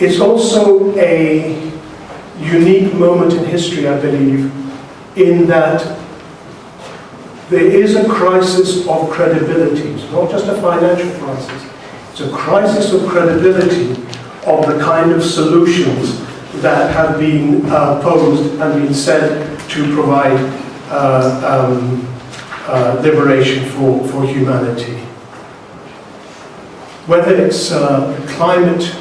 It's also a unique moment in history, I believe, in that there is a crisis of credibility. It's not just a financial crisis. It's a crisis of credibility of the kind of solutions that have been uh, posed and been said to provide uh, um, uh, liberation for, for humanity. Whether it's uh, climate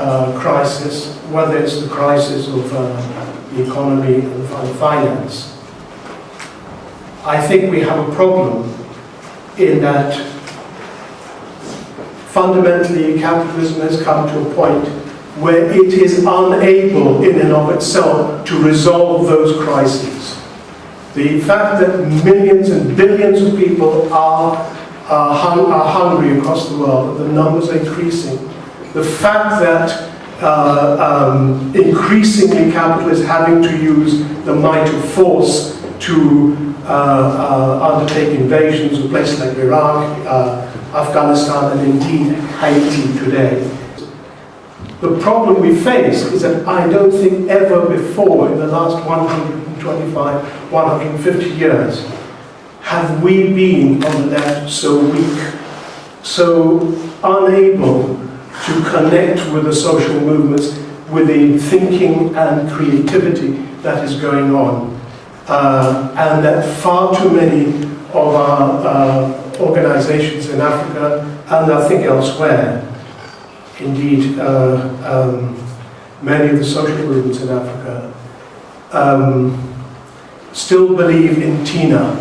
uh, crisis, whether it's the crisis of uh, the economy and finance, I think we have a problem in that fundamentally capitalism has come to a point where it is unable in and of itself to resolve those crises. The fact that millions and billions of people are, hung, are hungry across the world, the numbers are increasing. The fact that uh, um, increasingly capital is having to use the might of force to uh, uh, undertake invasions of places like Iraq, uh, Afghanistan, and indeed Haiti today. The problem we face is that I don't think ever before in the last 125, 150 years have we been on the left so weak, so unable to connect with the social movements, with the thinking and creativity that is going on. Uh, and that far too many of our uh, organizations in Africa and I think elsewhere indeed uh, um, many of the social movements in Africa um, still believe in TINA,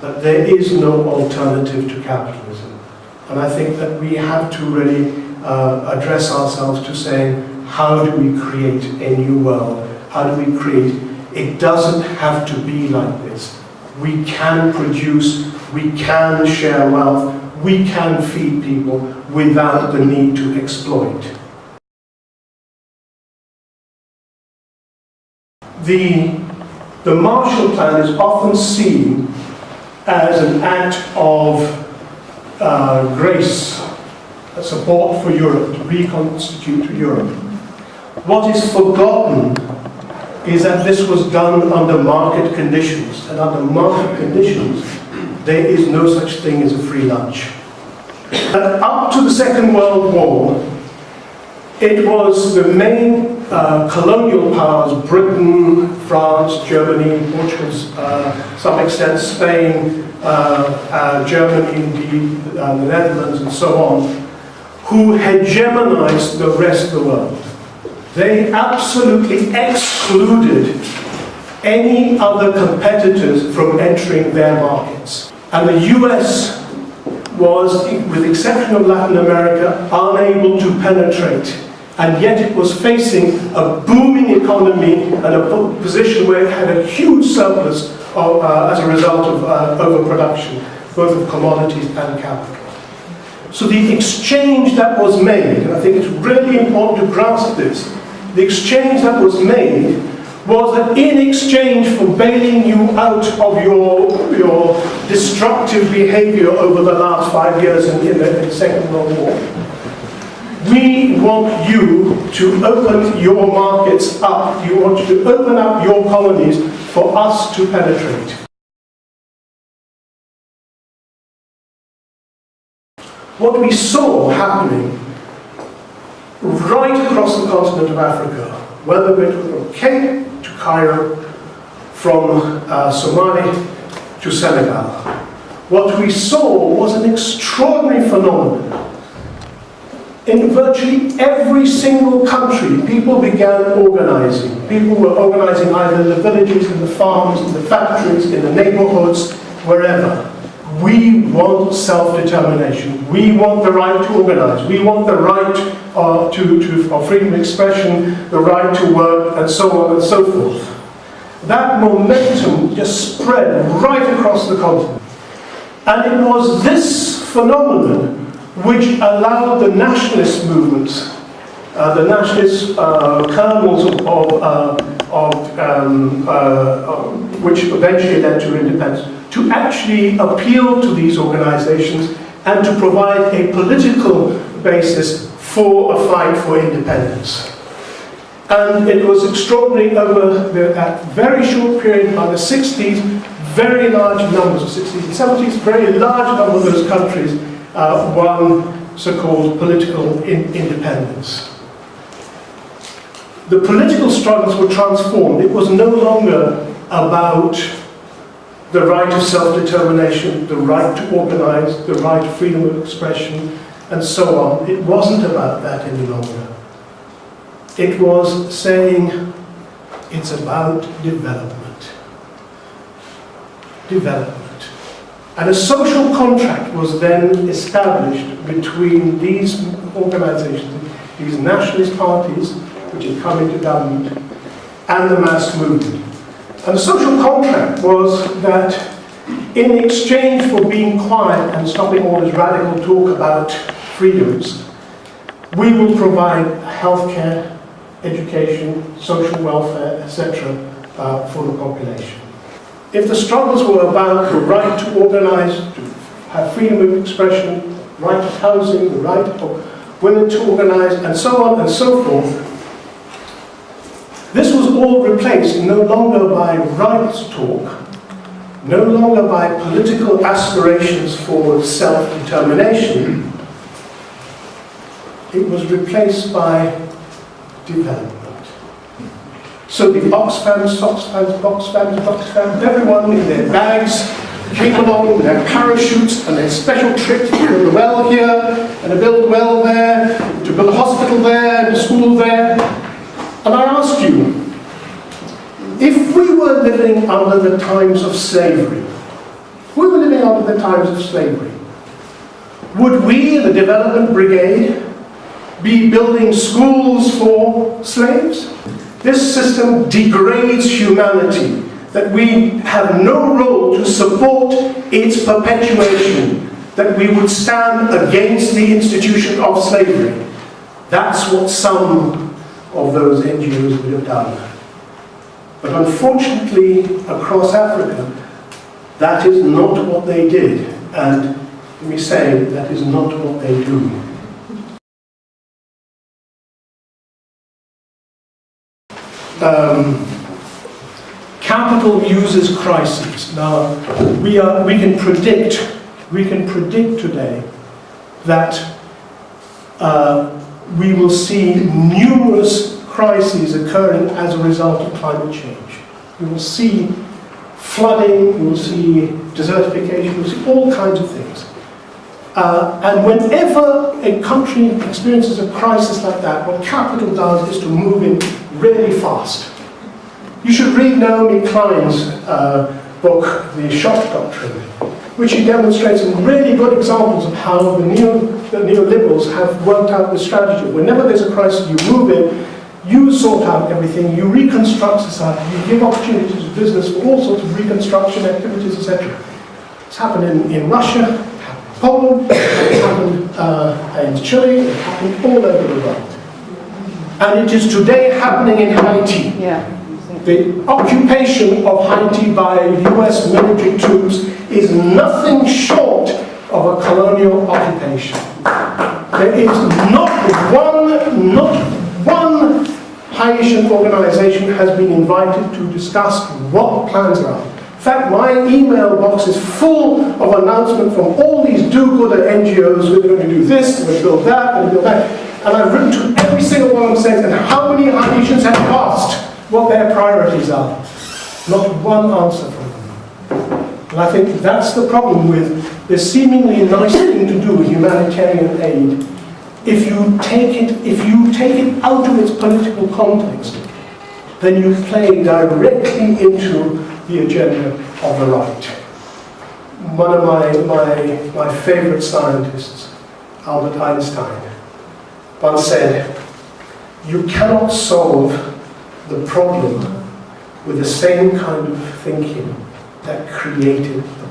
that there is no alternative to capitalism. And I think that we have to really uh, address ourselves to saying, how do we create a new world? How do we create? It doesn't have to be like this. We can produce, we can share wealth, we can feed people without the need to exploit. The, the Marshall Plan is often seen as an act of uh, grace, support for Europe, to reconstitute Europe. What is forgotten is that this was done under market conditions, and under market conditions, there is no such thing as a free lunch. Uh, up to the Second World War, it was the main uh, colonial powers, Britain, France, Germany, Portugal, uh, some extent Spain, uh, uh, Germany, indeed, uh, the Netherlands, and so on, who hegemonized the rest of the world. They absolutely excluded any other competitors from entering their markets. And the US was, with the exception of Latin America, unable to penetrate. And yet it was facing a booming economy and a position where it had a huge surplus of, uh, as a result of uh, overproduction, both of commodities and capital. So the exchange that was made, and I think it's really important to grasp this, the exchange that was made was that in exchange for bailing you out of your, your destructive behavior over the last five years in, in, the, Second World War, we want you to open your markets up. You want to open up your colonies for us to penetrate. What we saw happening right across the continent of Africa, whether it was from Cape to Cairo, from uh, Somalia to Senegal. What we saw was an extraordinary phenomenon. In virtually every single country, people began organizing. People were organizing either in the villages, in the farms, in the factories, in the neighborhoods, wherever. We want self-determination. We want the right to organize. We want the right uh, to, to, for freedom of expression, the right to work, and so on and so forth. That momentum just spread right across the continent. And it was this phenomenon which allowed the nationalist movements, uh, the nationalist uh, kernels of, of, uh, of um, uh, which eventually led to independence, to actually appeal to these organizations and to provide a political basis for a fight for independence. And it was extraordinary over the, that very short period by the 60s, very large numbers of 60s and 70s, very large number of those countries uh, won so-called political in independence. The political struggles were transformed. It was no longer about the right of self-determination, the right to organize, the right to freedom of expression, and so on. It wasn't about that any longer. It was saying it's about development. Development. And a social contract was then established between these organizations, these nationalist parties, which had come into government, and the mass movement. And the social contract was that in exchange for being quiet and stopping all this radical talk about freedoms, we will provide healthcare, education, social welfare, etc. Uh, for the population. If the struggles were about the right to organize, to have freedom of expression, right to housing, the right of women to organize, and so on and so forth, this was all replaced no longer by rights talk, no longer by political aspirations for self-determination, it was replaced by development. So the Oxfams, Oxfams, Oxfams, Oxfams, everyone in their bags came along with their parachutes and their special trips to build a well here, and to build a well there, to build a hospital there, and a school there. And I ask you, if we were living under the times of slavery, we were living under the times of slavery, would we, the Development Brigade, be building schools for slaves? This system degrades humanity, that we have no role to support its perpetuation, that we would stand against the institution of slavery. That's what some of those NGOs would have done. But unfortunately, across Africa, that is not what they did. And let me say, that is not what they do. Um, capital uses crises. Now, we, are, we can predict, we can predict today that uh, we will see numerous crises occurring as a result of climate change. We will see flooding, we will see desertification, we will see all kinds of things. Uh, and whenever a country experiences a crisis like that, what capital does is to move in really fast. You should read Naomi Klein's uh, book, The Shock Doctrine, which he demonstrates some really good examples of how the, neo, the neoliberals have worked out the strategy. Whenever there's a crisis, you move in, you sort out everything, you reconstruct society, you give opportunities to business for all sorts of reconstruction activities, etc. It's happened in, in Russia, Poland, it happened uh, in Chile, it happened all over the world. And it is today happening in Haiti. Yeah. The occupation of Haiti by US military troops is nothing short of a colonial occupation. There is not one, not one Haitian organization has been invited to discuss what plans are. In fact, my email box is full of announcements from all these do-gooder NGOs, we're going to do this, we're going to build that, we're going to build that. And I've written to every single one of them saying, and how many Haitians have asked what their priorities are? Not one answer from them. And I think that's the problem with this seemingly nice thing to do, humanitarian aid. If you take it, if you take it out of its political context, then you play directly into the agenda of the right. One of my, my, my favorite scientists, Albert Einstein, once said, you cannot solve the problem with the same kind of thinking that created the